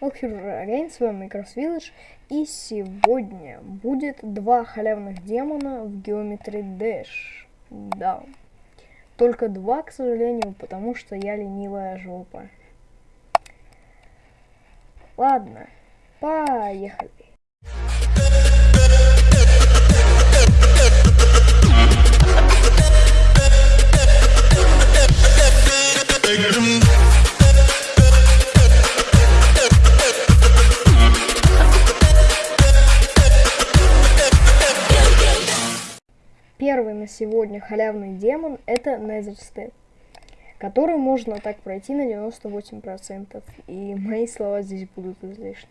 Welcome с вами Village, и сегодня будет два халявных демона в Geometry Dash. Да. Только два, к сожалению, потому что я ленивая жопа. Ладно, поехали. Первый на сегодня халявный демон это Nether который можно так пройти на 98%. И мои слова здесь будут излишни.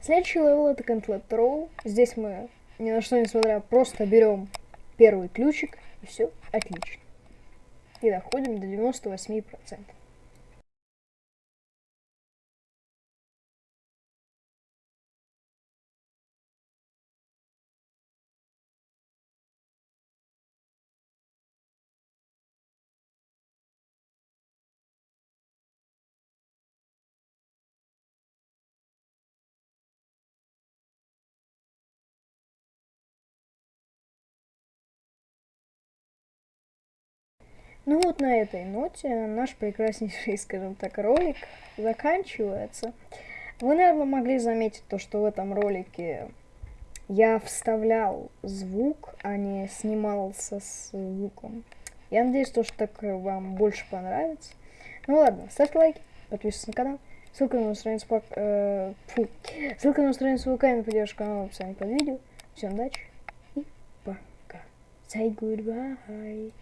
Следующий level это Gauntlet Roll. Здесь мы ни на что не смотря просто берем первый ключик и все отлично. И доходим до 98%. Ну вот на этой ноте наш прекраснейший, скажем так, ролик заканчивается. Вы, наверное, могли заметить то, что в этом ролике я вставлял звук, а не снимался с звуком. Я надеюсь, то, что так вам больше понравится. Ну ладно, ставьте лайки, подписывайтесь на канал. Ссылка на страницу пак, э, фу. Ссылка на страницу ВК на поддержку канала в описании под видео. Всем удачи и пока. Say goodbye.